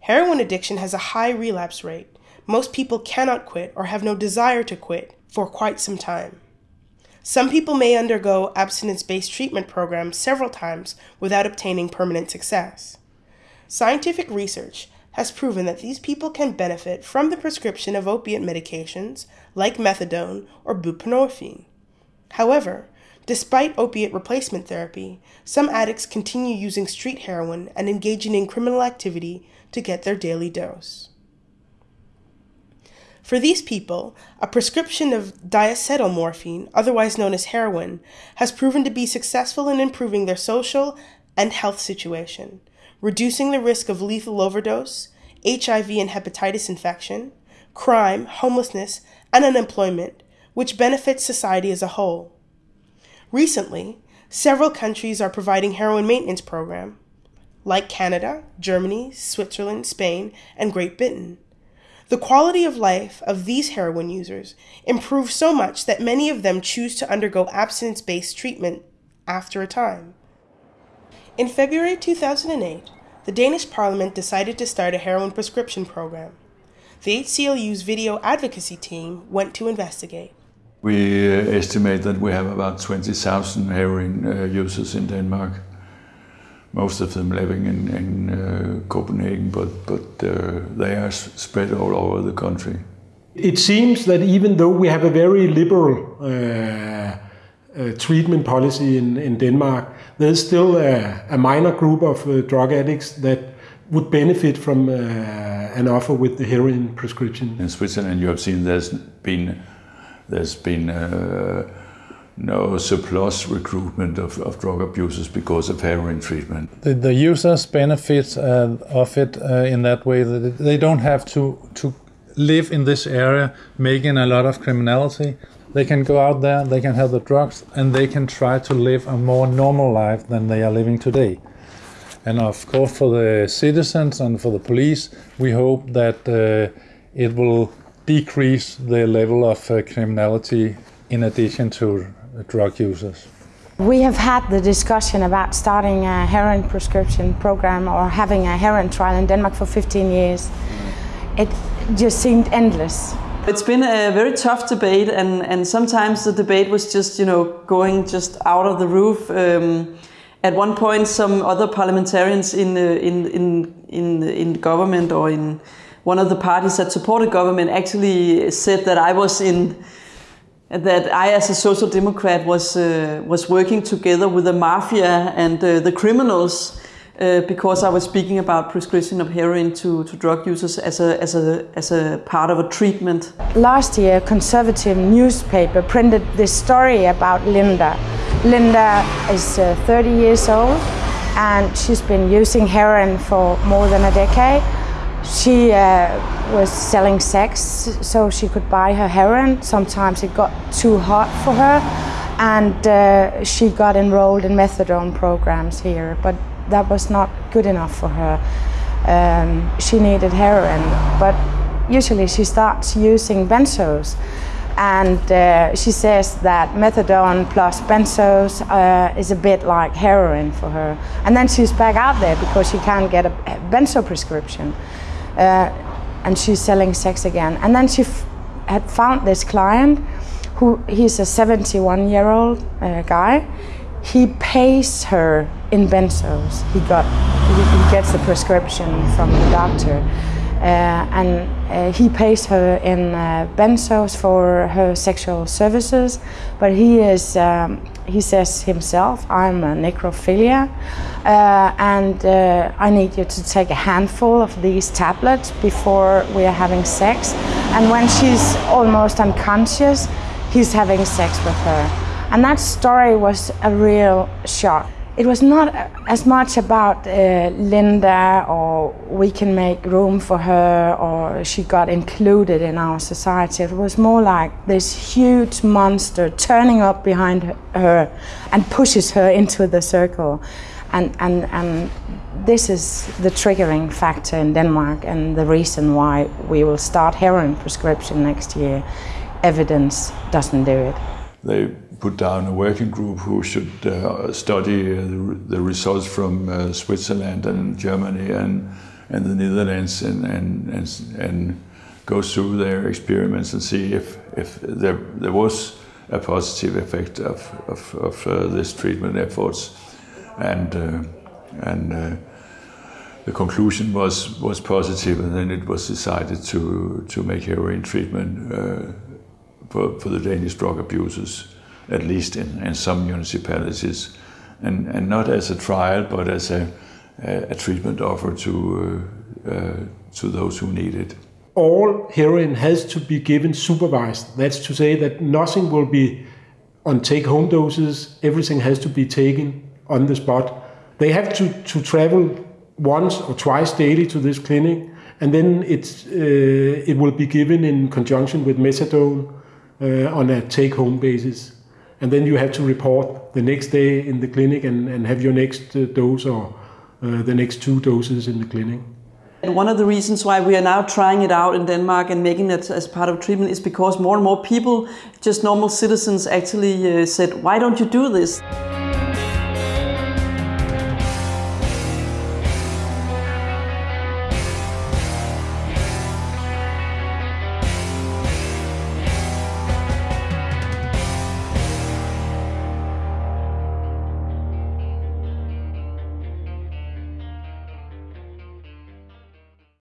Heroin addiction has a high relapse rate. Most people cannot quit or have no desire to quit for quite some time. Some people may undergo abstinence based treatment programs several times without obtaining permanent success. Scientific research has proven that these people can benefit from the prescription of opiate medications like methadone or buprenorphine. However, despite opiate replacement therapy, some addicts continue using street heroin and engaging in criminal activity to get their daily dose. For these people, a prescription of diacetylmorphine, otherwise known as heroin, has proven to be successful in improving their social and health situation, reducing the risk of lethal overdose, HIV and hepatitis infection, crime, homelessness, and unemployment, which benefits society as a whole. Recently, several countries are providing heroin maintenance program, like Canada, Germany, Switzerland, Spain, and Great Britain. The quality of life of these heroin users improves so much that many of them choose to undergo abstinence based treatment after a time. In February 2008, the Danish Parliament decided to start a heroin prescription program. The HCLU's video advocacy team went to investigate. We uh, estimate that we have about 20,000 heroin uh, users in Denmark most of them living in, in uh, Copenhagen, but, but uh, they are spread all over the country. It seems that even though we have a very liberal uh, uh treatment policy in, in Denmark, there's still a, a minor group of uh, drug addicts that would benefit from uh, an offer with the heroin prescription. In Switzerland, you have seen there's been there's been no surplus recruitment of, of drug abusers because of heroin treatment. The, the users benefit uh, of it uh, in that way that they don't have to, to live in this area making a lot of criminality. They can go out there, they can have the drugs, and they can try to live a more normal life than they are living today. And of course, for the citizens and for the police, we hope that uh, it will decrease the level of uh, criminality in addition to drug users. We have had the discussion about starting a heroin prescription program or having a heroin trial in Denmark for 15 years. It just seemed endless. It's been a very tough debate, and, and sometimes the debate was just, you know, going just out of the roof. Um, at one point, some other parliamentarians in, in, in, in, in government or in one of the parties that supported government actually said that I was in that I, as a social democrat, was uh, was working together with the mafia and uh, the criminals uh, because I was speaking about prescription of heroin to, to drug users as a, as, a, as a part of a treatment. Last year, a conservative newspaper printed this story about Linda. Linda is uh, 30 years old and she's been using heroin for more than a decade she uh, was selling sex so she could buy her heroin. Sometimes it got too hot for her, and uh, she got enrolled in methadone programs here, but that was not good enough for her. Um, she needed heroin, but usually she starts using benzos. And uh, she says that methadone plus benzos uh, is a bit like heroin for her. And then she's back out there because she can't get a benzo prescription uh, and she's selling sex again. And then she had found this client who he's a 71 year old uh, guy. He pays her in benzos. He got he, he gets the prescription from the doctor. Uh, and uh, he pays her in uh, benzos for her sexual services, but he is um, he says himself, I'm a necrophilia, uh, and uh, I need you to take a handful of these tablets before we are having sex. And when she's almost unconscious, he's having sex with her. And that story was a real shock it was not as much about uh, Linda or we can make room for her or she got included in our society. It was more like this huge monster turning up behind her and pushes her into the circle. And, and, and this is the triggering factor in Denmark and the reason why we will start heroin prescription next year. Evidence doesn't do it. They put down a working group who should uh, study uh, the, results from uh, Switzerland and Germany and and the Netherlands and, and, and, and go through their experiments and see if, if there, there was a positive effect of, of, of uh, this treatment efforts. And, uh, and uh, the conclusion was, was positive, and then it was decided to, to make heroin treatment for, for the Danish drug abusers, at least in, in some municipalities, and, and not as a trial, but as a, a, a treatment offer to, uh, uh, to those who need it. All heroin has to be given supervised. That's to say that nothing will be on take home doses, everything has to be taken on the spot. They have to, to travel once or twice daily to this clinic, and then it's, uh, it will be given in conjunction with methadone uh, on a take home basis. And then you have to report the next day in the clinic and, and have your next uh, dose or uh, the next two doses in the clinic. And one of the reasons why we are now trying it out in Denmark and making it as part of treatment is because more and more people, just normal citizens, actually uh, said, Why don't you do this?